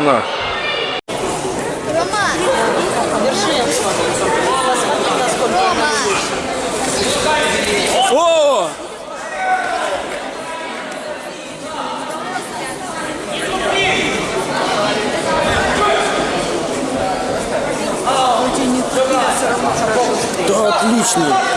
она. О! Да, отлично.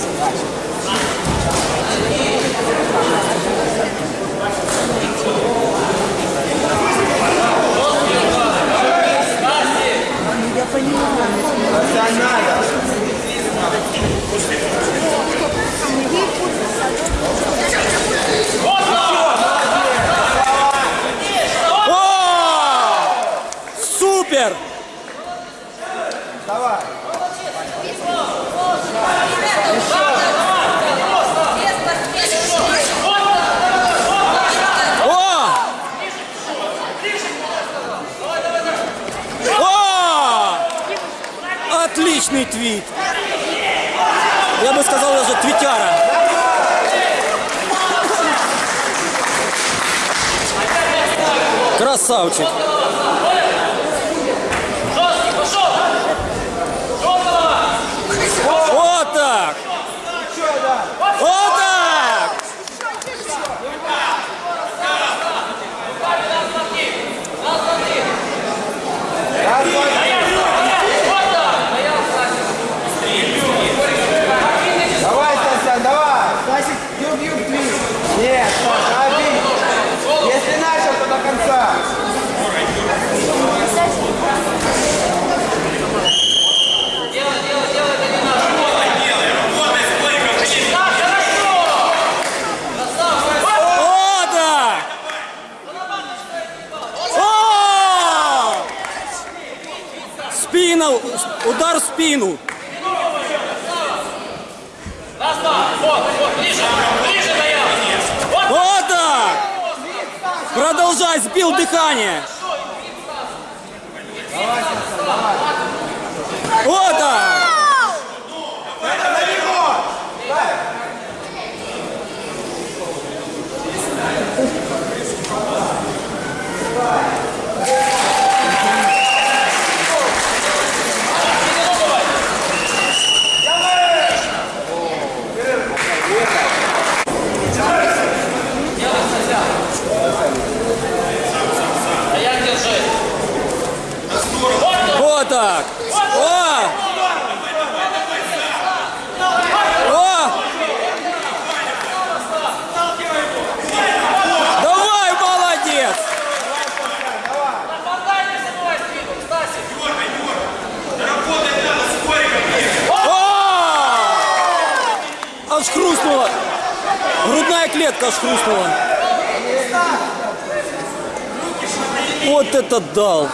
Стас! я понимаю. Вася, надо! О! Супер! Давай! О! О! Отличный твит! Я бы сказал даже твитяра. Красавчик. Удар в спину. Вот так! Продолжай, сбил дыхание. Вот так! Вот так! О! О! Давай, молодец! О! Аж. Грудная клетка аж. Вот это дал.